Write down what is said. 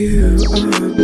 You are